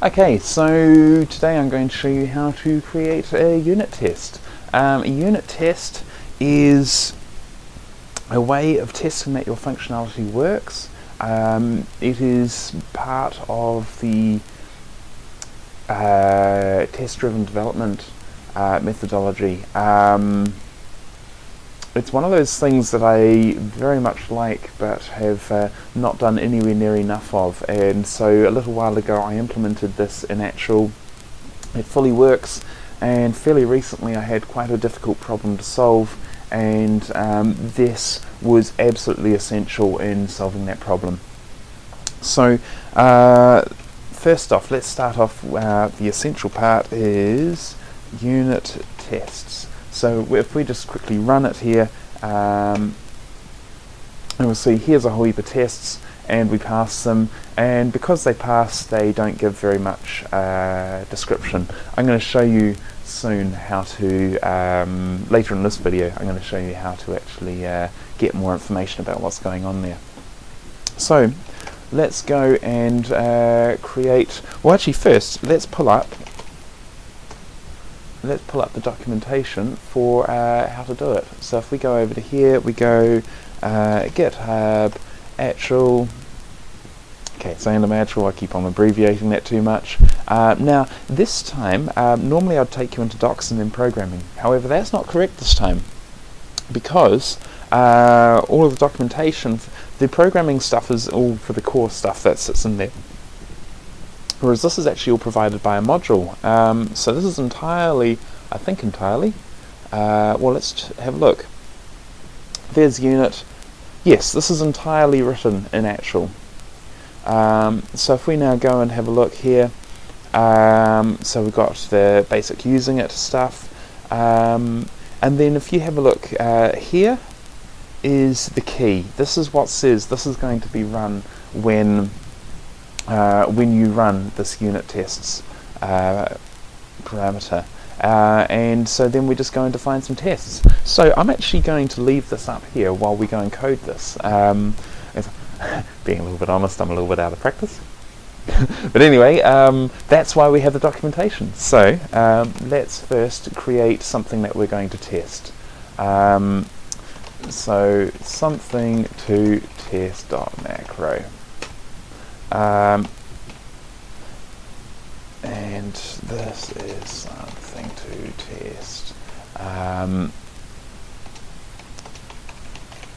Okay, so today I'm going to show you how to create a unit test. Um, a unit test is a way of testing that your functionality works. Um, it is part of the uh, test-driven development uh, methodology. Um, it's one of those things that I very much like but have uh, not done anywhere near enough of and so a little while ago I implemented this in Achel it fully works and fairly recently I had quite a difficult problem to solve and um, this was absolutely essential in solving that problem. So uh, first off let's start off uh, the essential part is unit tests. So if we just quickly run it here, um, and we'll see here's a whole heap of tests and we pass them and because they pass they don't give very much uh, description. I'm going to show you soon how to, um, later in this video, I'm going to show you how to actually uh, get more information about what's going on there. So let's go and uh, create, well actually first let's pull up let's pull up the documentation for uh, how to do it. So if we go over to here, we go uh, GitHub, Achel, okay, so in Achel, I keep on abbreviating that too much. Uh, now, this time, um, normally I'd take you into docs and then programming. However, that's not correct this time because uh, all of the documentation, the programming stuff is all for the core stuff that sits in there whereas this is actually all provided by a module. Um, so this is entirely, I think entirely, uh, well let's have a look. There's unit, yes this is entirely written in Achel. Um, so if we now go and have a look here, um, so we've got the basic using it stuff, um, and then if you have a look uh, here is the key. This is what says this is going to be run when uh, when you run this unit tests uh, parameter. Uh, and so then we're just going to find some tests. So I'm actually going to leave this up here while we go and code this. Um, being a little bit honest, I'm a little bit out of practice. but anyway, um, that's why we have the documentation. So um, let's first create something that we're going to test. Um, so something to test.macro. Um, and this is something to test. Um,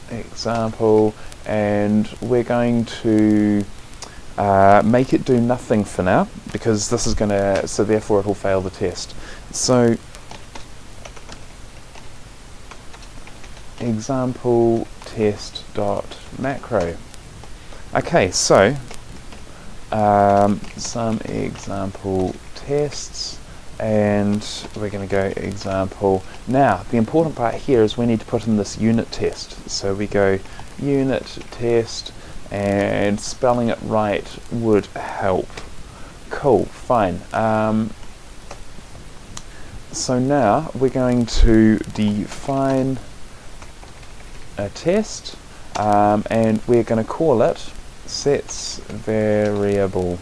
example, and we're going to uh, make it do nothing for now because this is going to, so therefore it will fail the test. So example test dot macro. Okay, so um, some example tests and we're going to go example. Now the important part here is we need to put in this unit test. So we go unit test and spelling it right would help. Cool, fine. Um, so now we're going to define a test um, and we're going to call it sets variable.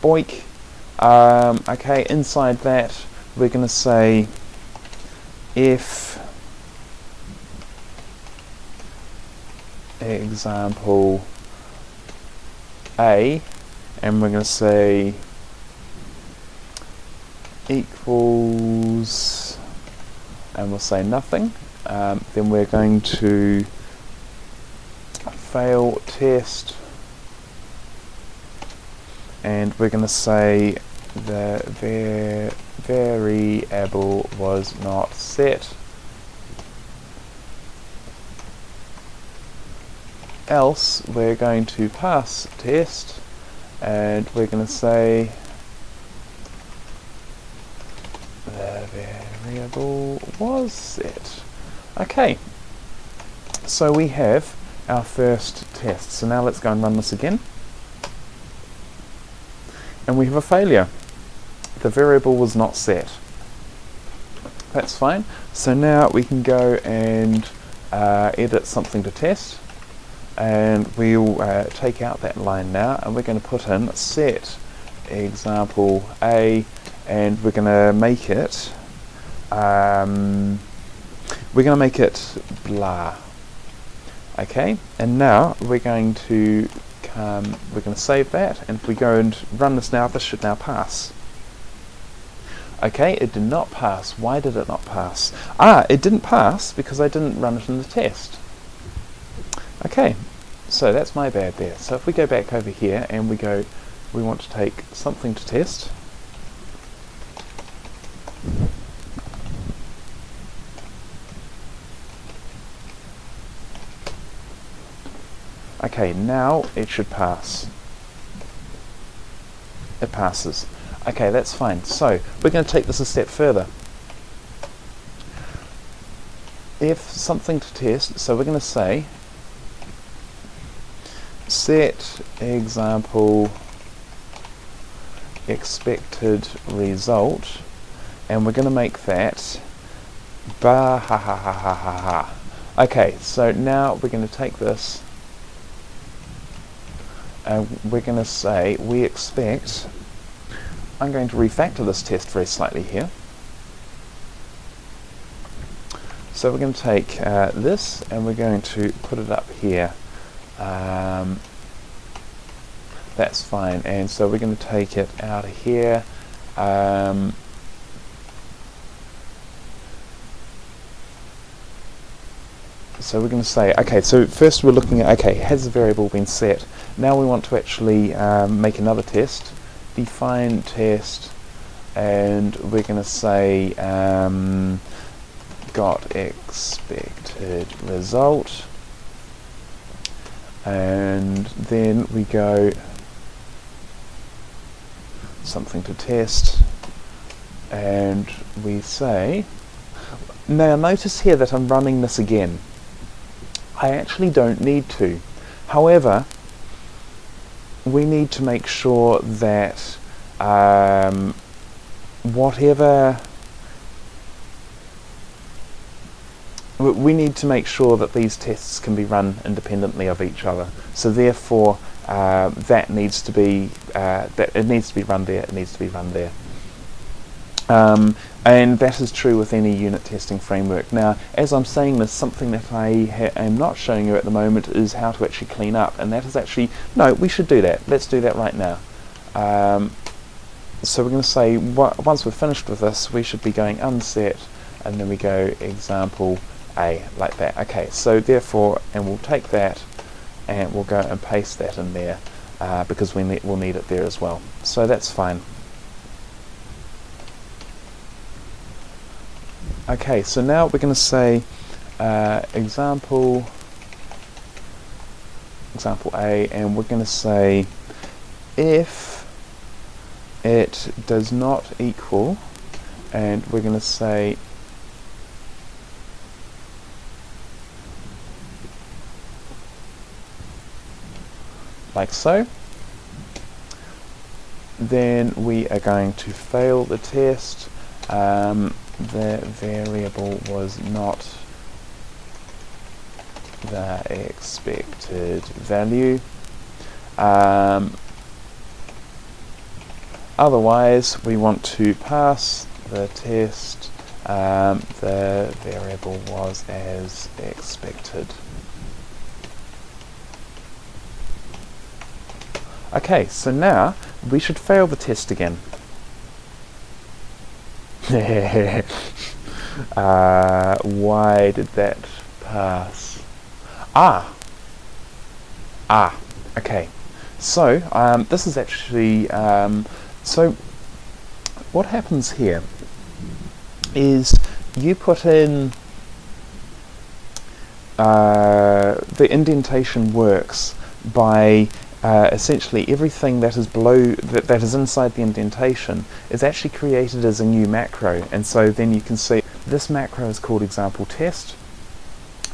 Boink. Um, okay inside that we're going to say if example a and we're going to say equals and we'll say nothing um, then we're going to fail test. And we're going to say the var variable was not set. Else we're going to pass test and we're going to say the variable was set. Okay so we have our first test. So now let's go and run this again. And we have a failure. The variable was not set. That's fine. So now we can go and uh, edit something to test and we'll uh, take out that line now and we're going to put in set example A and we're going to make it um, we're going to make it blah okay and now we're going to come we're going to save that and if we go and run this now this should now pass. Okay it did not pass. Why did it not pass? Ah it didn't pass because I didn't run it in the test. Okay so that's my bad there. So if we go back over here and we go we want to take something to test Okay, now it should pass. It passes. Okay, that's fine. So, we're going to take this a step further. If something to test, so we're going to say set example expected result and we're going to make that ba ha ha ha ha ha ha. Okay, so now we're going to take this and we're going to say we expect, I'm going to refactor this test very slightly here. So we're going to take uh, this and we're going to put it up here. Um, that's fine and so we're going to take it out of here um, so we're going to say okay so first we're looking at okay has the variable been set? Now we want to actually um, make another test define test and we're going to say um, got expected result. And then we go something to test and we say now notice here that I'm running this again I actually don't need to however we need to make sure that um, whatever we need to make sure that these tests can be run independently of each other so therefore uh, that needs to be uh, that it needs to be run there. It needs to be run there. Um, and that is true with any unit testing framework. Now, as I'm saying this, something that I am not showing you at the moment is how to actually clean up, and that is actually, no, we should do that. Let's do that right now. Um, so we're going to say, once we're finished with this, we should be going unset, and then we go example A, like that. Okay, so therefore, and we'll take that, and we'll go and paste that in there uh, because we ne will need it there as well. So that's fine. Okay, so now we're going to say uh, example example A and we're going to say if it does not equal and we're going to say like so. Then we are going to fail the test. Um, the variable was not the expected value. Um, otherwise, we want to pass the test. Um, the variable was as expected. Okay, so now we should fail the test again. uh, why did that pass? Ah! Ah, okay. So, um, this is actually, um, so what happens here is you put in uh, the indentation works by uh, essentially everything that is below that, that is inside the indentation is actually created as a new macro. And so then you can see this macro is called example test.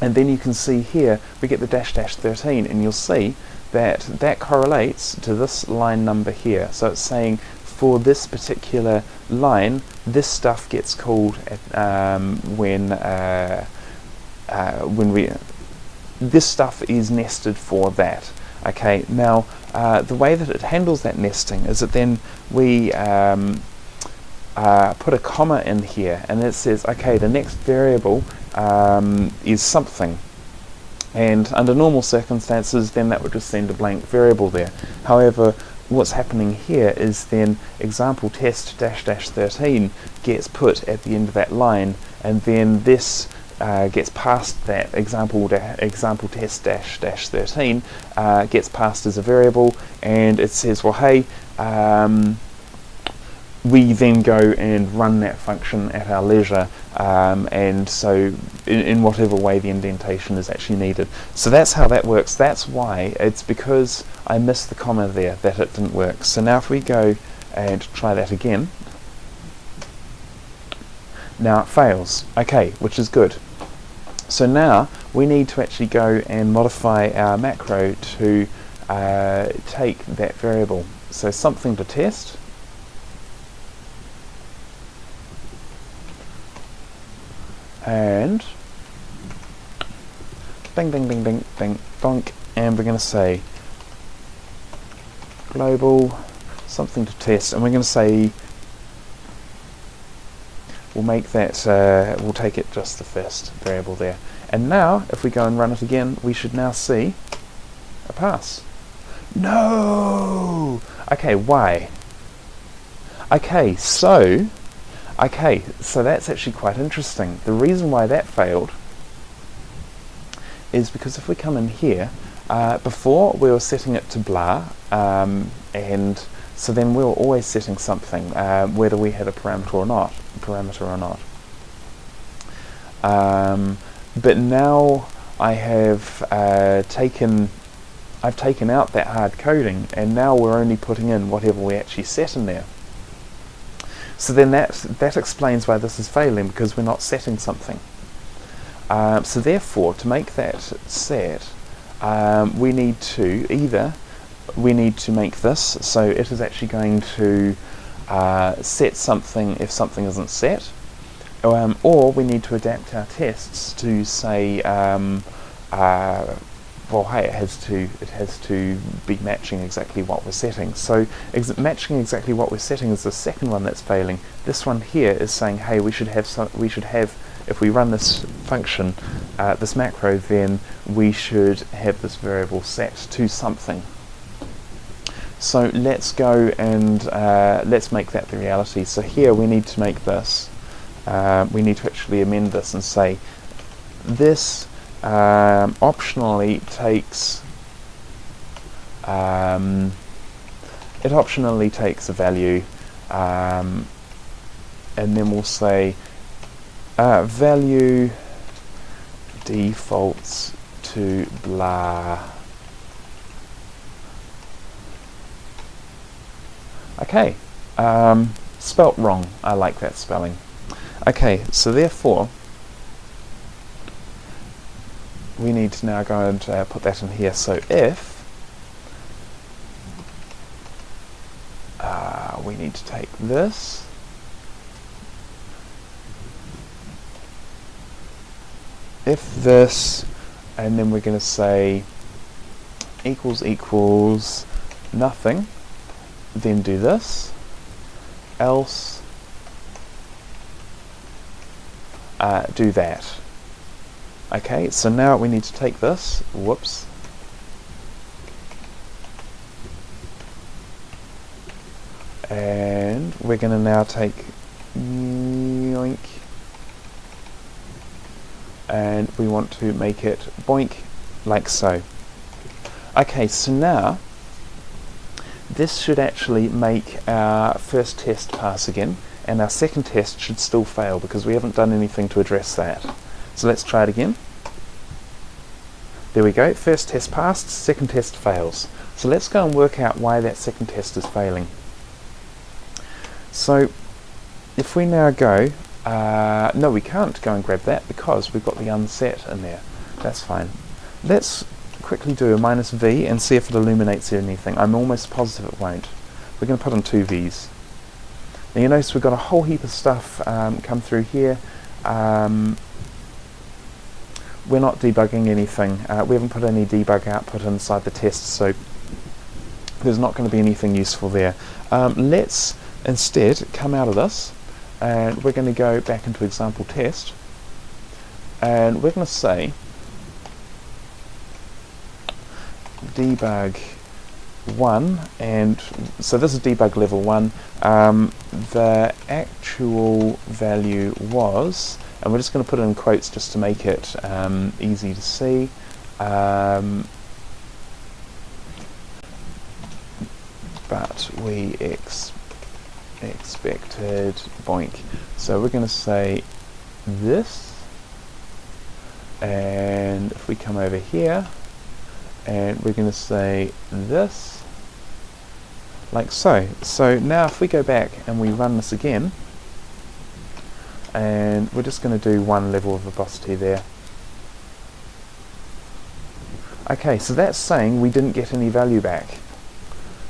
And then you can see here we get the dash dash 13 and you'll see that that correlates to this line number here. So it's saying for this particular line this stuff gets called um, when uh, uh, when we this stuff is nested for that Okay, now uh, the way that it handles that nesting is that then we um, uh, put a comma in here and it says, okay, the next variable um, is something. And under normal circumstances, then that would just send a blank variable there. However, what's happening here is then example test dash dash 13 gets put at the end of that line and then this uh, gets passed that example example test dash dash 13 uh, gets passed as a variable and it says well hey um, we then go and run that function at our leisure um, and so in, in, whatever way the indentation is actually needed. So that's how that works. That's why it's because I missed the comma there that it didn't work. So now if we go and try that again, now it fails. Okay, which is good. So now we need to actually go and modify our macro to uh, take that variable. So something to test and bing bing bing bing bing bonk and we're going to say global something to test and we're going to say we'll make that uh, we'll take it just the first variable there. And now if we go and run it again we should now see a pass. No! Okay why? Okay so Okay, so that's actually quite interesting. The reason why that failed is because if we come in here, uh, before we were setting it to blah, um, and so then we were always setting something, uh, whether we had a parameter or not, parameter or not. Um, but now I have uh, taken I've taken out that hard coding and now we're only putting in whatever we actually set in there. So then that, that explains why this is failing, because we're not setting something. Um, so therefore, to make that set, um, we need to either, we need to make this, so it is actually going to uh, set something if something isn't set, um, or we need to adapt our tests to say um, uh, well hey it has to it has to be matching exactly what we're setting. So ex matching exactly what we're setting is the second one that's failing. This one here is saying hey we should have some we should have if we run this function uh, this macro then we should have this variable set to something so let's go and uh, let's make that the reality. So here we need to make this uh, we need to actually amend this and say this um, optionally takes um, it optionally takes a value um, and then we'll say uh, value defaults to blah okay um, spelt wrong. I like that spelling. Okay so therefore we need to now go and uh, put that in here. So if uh, we need to take this if this and then we're going to say equals equals nothing then do this. Else uh, do that. Okay, so now we need to take this, whoops, and we're going to now take yoink. And we want to make it boink like so. Okay, so now this should actually make our first test pass again and our second test should still fail because we haven't done anything to address that. So let's try it again. There we go, first test passed, second test fails. So let's go and work out why that second test is failing. So if we now go, uh, no we can't go and grab that because we've got the unset in there. That's fine. Let's quickly do a minus V and see if it illuminates anything. I'm almost positive it won't. We're going to put on two V's. Now you notice we've got a whole heap of stuff um, come through here. Um, we're not debugging anything. Uh, we haven't put any debug output inside the test, so there's not going to be anything useful there. Um, let's instead come out of this, and we're going to go back into example test, and we're going to say debug 1 and so this is debug level 1 um, the actual value was and we're just going to put it in quotes just to make it um, easy to see. Um, but we ex expected boink. So we're going to say this. And if we come over here and we're going to say this like so. So now if we go back and we run this again and we're just going to do one level of verbosity there. Okay so that's saying we didn't get any value back.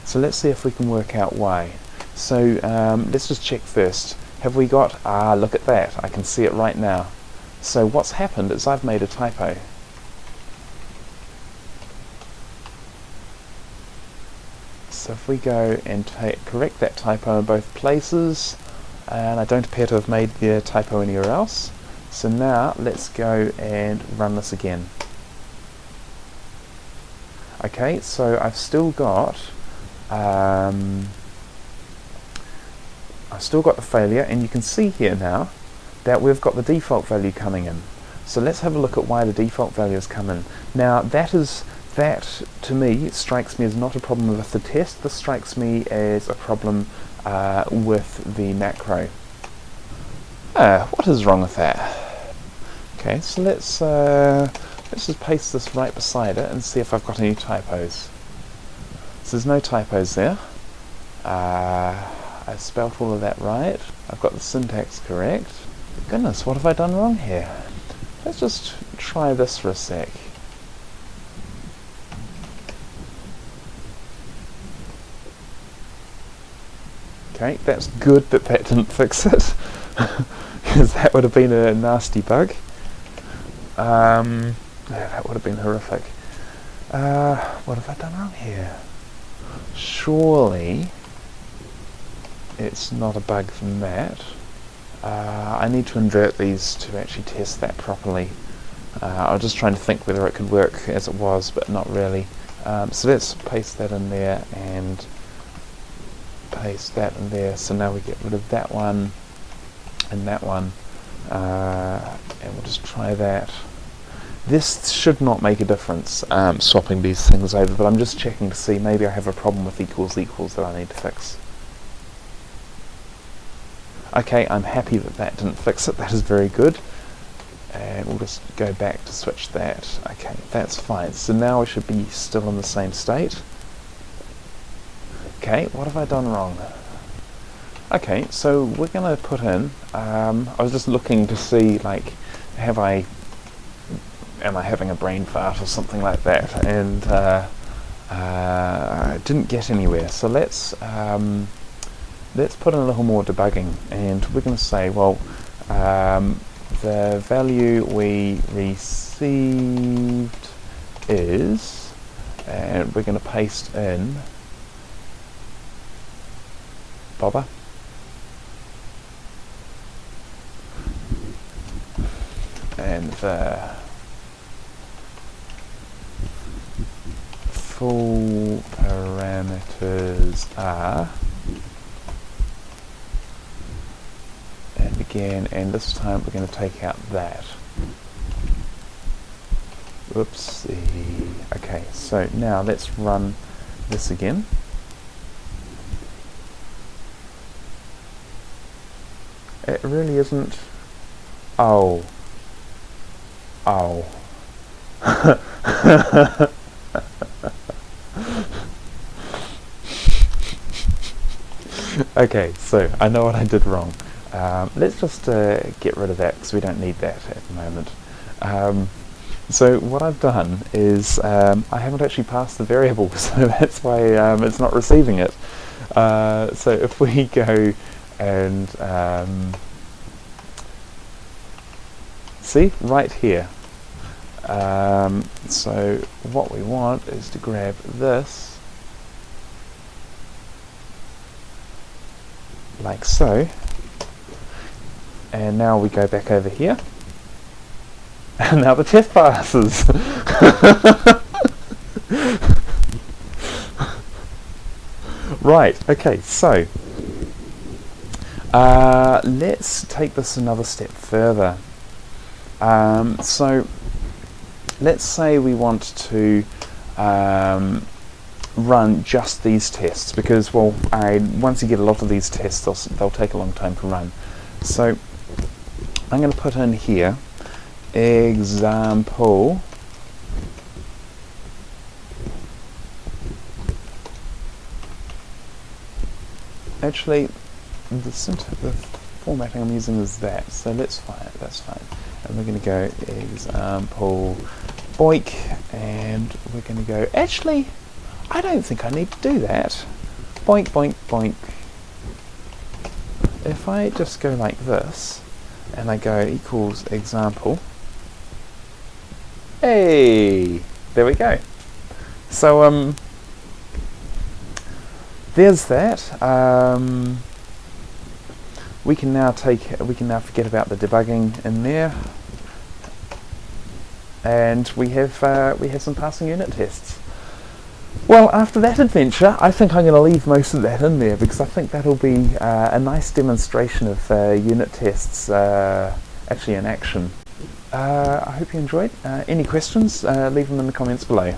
So let's see if we can work out why. So um, let's just check first. Have we got ah look at that. I can see it right now. So what's happened is I've made a typo So if we go and correct that typo in both places, and I don't appear to have made the typo anywhere else, so now let's go and run this again. Okay, so I've still got um, I've still got the failure, and you can see here now that we've got the default value coming in. So let's have a look at why the default value has come in. Now that is that, to me, strikes me as not a problem with the test. This strikes me as a problem uh, with the macro. Ah, what is wrong with that? Okay, so let's uh, let's just paste this right beside it and see if I've got any typos. So there's no typos there. Uh, I spelt all of that right. I've got the syntax correct. Goodness, what have I done wrong here? Let's just try this for a sec. Okay, that's good that that didn't fix it, because that would have been a nasty bug. Um, yeah, that would have been horrific. Uh, what have I done wrong here? Surely it's not a bug from that. Uh, I need to invert these to actually test that properly. Uh, I was just trying to think whether it could work as it was, but not really. Um, so let's paste that in there and paste that in there. So now we get rid of that one and that one. Uh, and we'll just try that. This should not make a difference um, swapping these things over but I'm just checking to see. Maybe I have a problem with equals equals that I need to fix. Okay I'm happy that that didn't fix it. That is very good. And we'll just go back to switch that. Okay that's fine. So now we should be still in the same state Okay, what have I done wrong? Okay, so we're going to put in, um, I was just looking to see, like, have I, am I having a brain fart or something like that, and uh, uh, didn't get anywhere. So let's, um, let's put in a little more debugging, and we're going to say, well, um, the value we received is, and we're going to paste in bother. And the full parameters are and again and this time we're going to take out that. Whoopsie. Okay so now let's run this again It really isn't. Oh. Oh. okay, so I know what I did wrong. Um, let's just uh, get rid of that because we don't need that at the moment. Um, so what I've done is um, I haven't actually passed the variable, so that's why um, it's not receiving it. Uh, so if we go and um, see right here. Um, so what we want is to grab this like so. And now we go back over here. And now the test passes. Right okay so uh, let's take this another step further. Um, so let's say we want to um, run just these tests because well I, once you get a lot of these tests they'll, they'll take a long time to run. So I'm going to put in here example actually the, the formatting I'm using is that. So let's find it that's fine. And we're going to go example boink and we're going to go actually I don't think I need to do that. Boink boink boink. If I just go like this and I go equals example. Hey there we go. So um there's that. Um, we can now take we can now forget about the debugging in there. And we have uh, we have some passing unit tests. Well after that adventure I think I'm going to leave most of that in there because I think that'll be uh, a nice demonstration of uh, unit tests uh, actually in action. Uh, I hope you enjoyed. Uh, any questions leave them in the comments below